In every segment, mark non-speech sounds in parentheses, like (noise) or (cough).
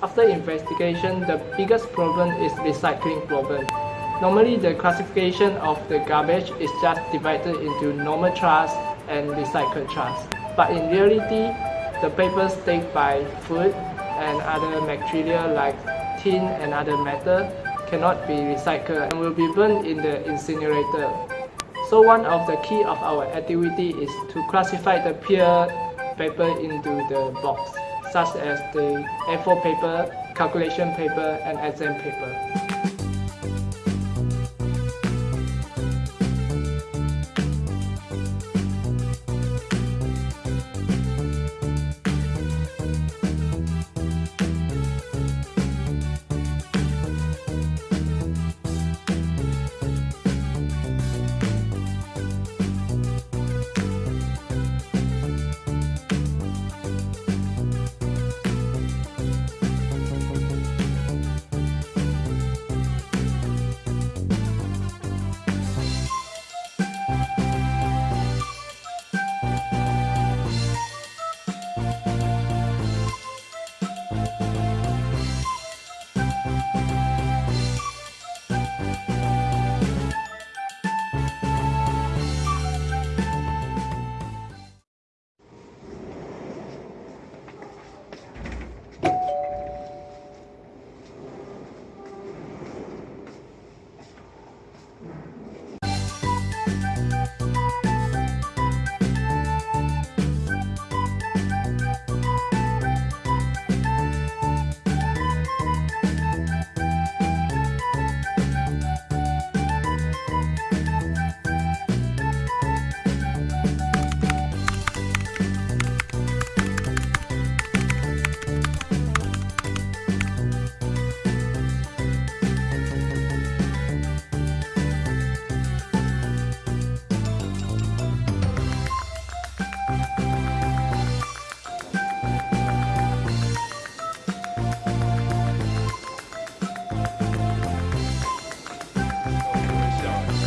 After investigation, the biggest problem is recycling problem. Normally, the classification of the garbage is just divided into normal trash and recycled trash. But in reality, the papers take by food and other material like tin and other metal cannot be recycled and will be burned in the incinerator. So one of the key of our activity is to classify the peer paper into the box, such as the A4 paper, calculation paper, and exam paper.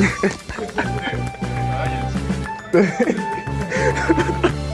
(laughs) 네.